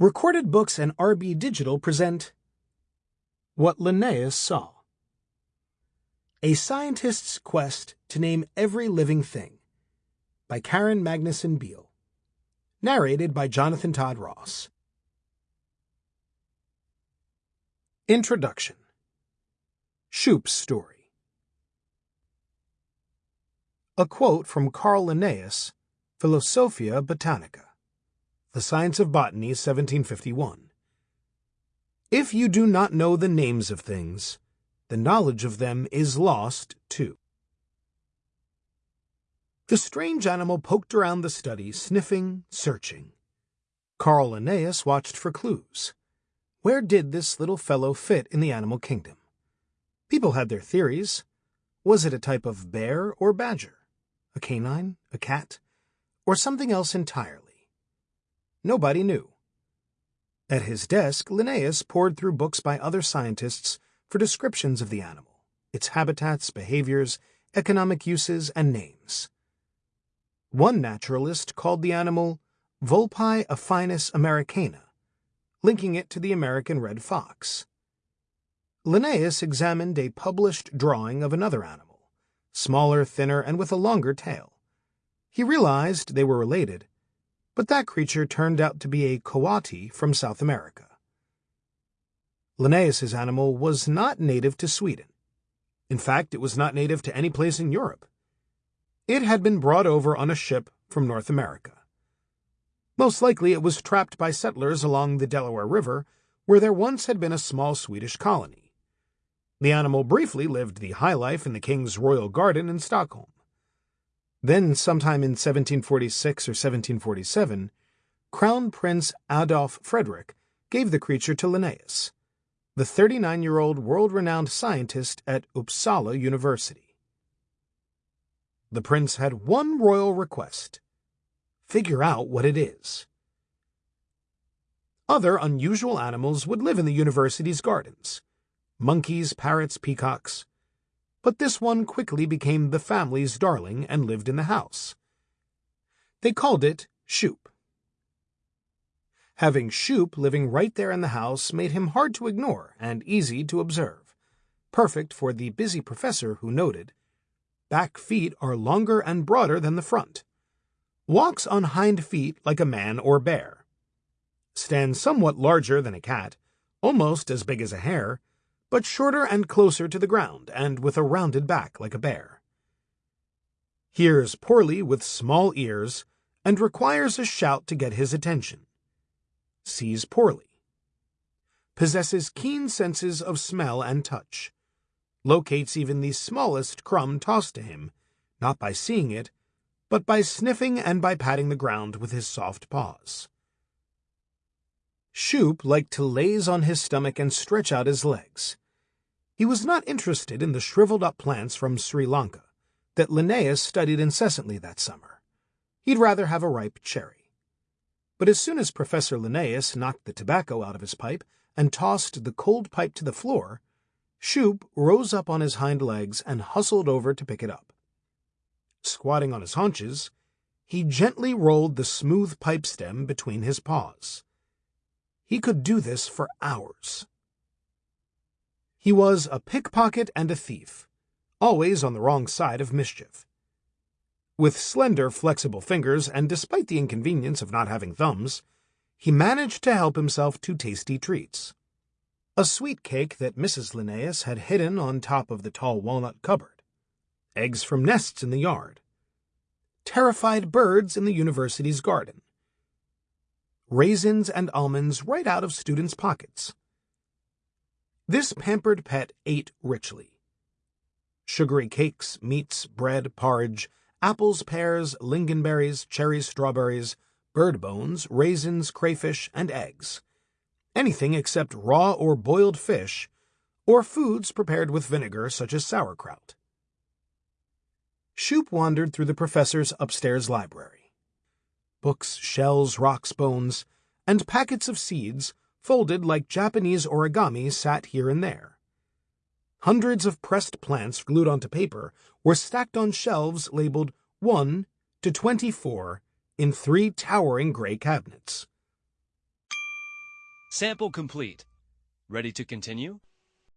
Recorded Books and RB Digital present What Linnaeus Saw. A Scientist's Quest to Name Every Living Thing by Karen Magnuson Beil. Narrated by Jonathan Todd Ross. Introduction Sjupp's Story A quote from Carl Linnaeus, Philosophia Botanica. The Science of Botany, 1751. If you do not know the names of things, the knowledge of them is lost too. The strange animal poked around the study, sniffing, searching. Carl Linnaeus watched for clues. Where did this little fellow fit in the animal kingdom? People had their theories. Was it a type of bear or badger? A canine? A cat? Or something else entirely? Nobody knew. At his desk, Linnaeus pored through books by other scientists for descriptions of the animal, its habitats, behaviors, economic uses, and names. One naturalist called the animal Vulpi affinis americana, linking it to the American red fox. Linnaeus examined a published drawing of another animal, smaller, thinner, and with a longer tail. He realized they were related, but that creature turned out to be a coati from South America. Linnaeus's animal was not native to Sweden. In fact, it was not native to any place in Europe. It had been brought over on a ship from North America. Most likely it was trapped by settlers along the Delaware River, where there once had been a small Swedish colony. The animal briefly lived the high life in the king's royal garden in Stockholm. Then, sometime in 1746 or 1747, Crown Prince Adolf Frederick gave the creature to Linnaeus, the 39 year old world renowned scientist at Uppsala University. The prince had one royal request figure out what it is. Other unusual animals would live in the university's gardens monkeys, parrots, peacocks but this one quickly became the family's darling and lived in the house. They called it Sjupp. Having Sjupp living right there in the house made him hard to ignore and easy to observe, perfect for the busy professor who noted, Back feet are longer and broader than the front. Walks on hind feet like a man or bear. Stands somewhat larger than a cat, almost as big as a hare, but shorter and closer to the ground, and with a rounded back like a bear. Hears poorly with small ears, and requires a shout to get his attention. Sees poorly. Possesses keen senses of smell and touch. Locates even the smallest crumb tossed to him, not by seeing it, but by sniffing and by patting the ground with his soft paws. Sjupp liked to laze on his stomach and stretch out his legs. He was not interested in the shriveled up plants from Sri Lanka that Linnaeus studied incessantly that summer. He'd rather have a ripe cherry. But as soon as Professor Linnaeus knocked the tobacco out of his pipe and tossed the cold pipe to the floor, Sjupp rose up on his hind legs and hustled over to pick it up. Squatting on his haunches, he gently rolled the smooth pipe stem between his paws. He could do this for hours. He was a pickpocket and a thief, always on the wrong side of mischief. With slender, flexible fingers, and despite the inconvenience of not having thumbs, he managed to help himself to tasty treats. A sweet cake that Mrs. Linnaeus had hidden on top of the tall walnut cupboard, eggs from nests in the yard, terrified birds in the university's garden, raisins and almonds right out of students' pockets. This pampered pet ate richly. Sugary cakes, meats, bread, porridge, apples, pears, lingonberries, cherries, strawberries, bird bones, raisins, crayfish, and eggs. Anything except raw or boiled fish, or foods prepared with vinegar such as sauerkraut. Sjupp wandered through the professor's upstairs library books, shells, rocks, bones, and packets of seeds folded like Japanese origami sat here and there. Hundreds of pressed plants glued onto paper were stacked on shelves labeled 1 to 24 in three towering gray cabinets. Sample complete. Ready to continue?